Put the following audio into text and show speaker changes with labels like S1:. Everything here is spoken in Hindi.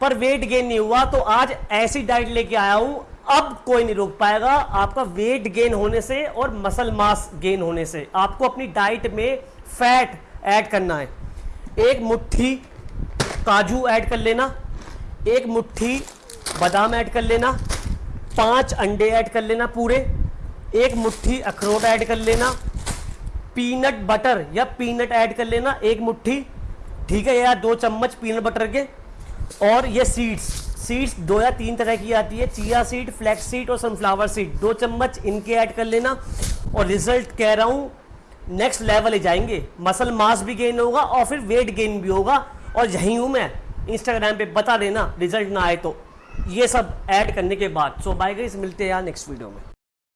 S1: पर वेट गेन नहीं हुआ तो आज ऐसी डाइट लेके आया हूँ, अब कोई नहीं रोक पाएगा। आपका वेट गेन होने से और मसल मास गेन होने से आपको अपनी डाइट में फैट ऐड करना है। एक मुट्ठी काजू ऐड कर लेना, एक मुट्ठी बादाम ऐड कर लेना, पाँच अंडे ऐड कर लेना पूरे, एक मुट्ठी अखरोट ऐड कर लेना पीनट बटर या पीनट ऐड कर लेना एक मुट्ठी। ठीक है यार, दो चम्मच पीनट बटर के। और ये सीड्स सीड्स दो या तीन तरह की आती है चिया सीड फ्लैक्स सीड और सनफ्लावर सीड दो चम्मच इनके ऐड कर लेना और रिज़ल्ट कह रहा हूँ नेक्स्ट लेवल ही जाएँगे। मसल मास भी गेन होगा और फिर वेट गेन भी होगा। और यही हूँ मैं इंस्टाग्राम पे बता देना रिज़ल्ट ना आए तो। ये सब ऐड करने के बाद। सो बाय गाइस मिलते हैं यार नेक्स्ट वीडियो में।